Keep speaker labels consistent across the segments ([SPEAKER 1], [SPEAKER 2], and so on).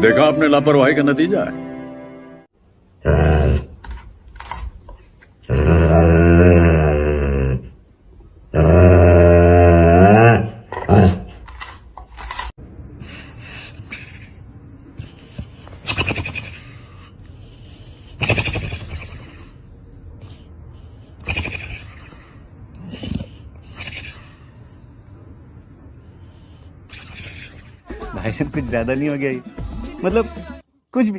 [SPEAKER 1] देखा आपने लापरवाही का नतीजा है।
[SPEAKER 2] भाई कुछ ज़्यादा नहीं हो गया ये? मतलब कुछ भी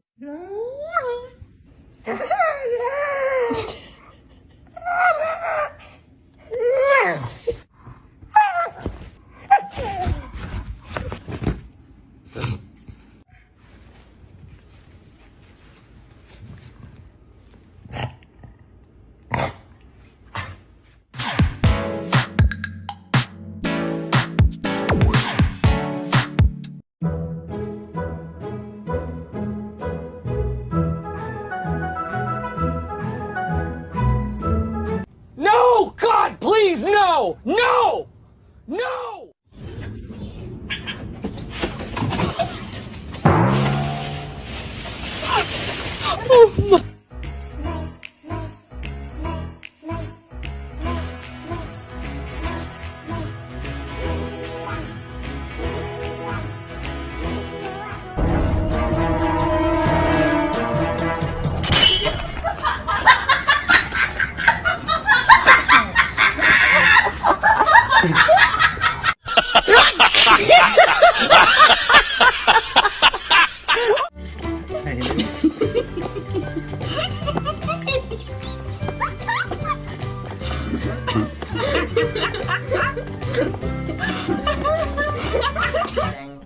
[SPEAKER 3] No! God, please, no! No! No!
[SPEAKER 4] Oh,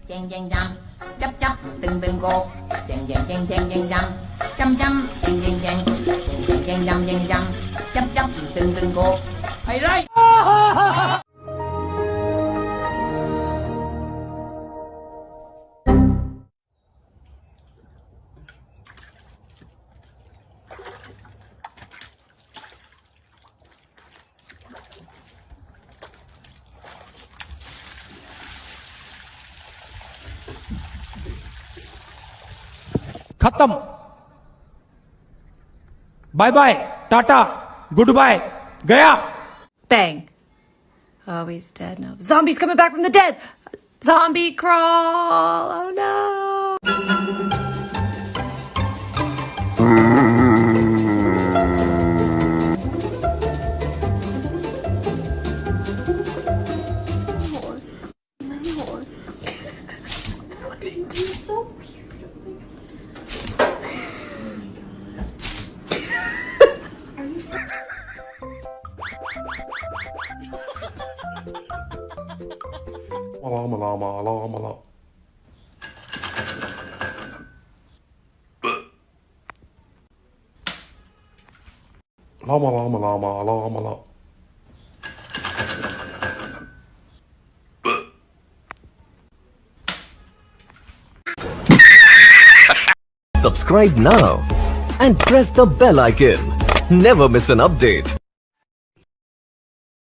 [SPEAKER 4] chang chang chang chắp chắp, từng từng cô chang chang chang chang chang chang chăm chăm chang chang chang chang chang chang chang chắp chắp, từng từng cô hay rồi
[SPEAKER 5] खत्म bye bye Tata goodbye गया
[SPEAKER 6] Bang. Oh, he's dead now. Zombies coming back from the dead. Zombie crawl. Oh no.
[SPEAKER 7] Malama lama lama la. Lama lama lama lama la.
[SPEAKER 8] Subscribe now and press the bell icon. Never miss an update.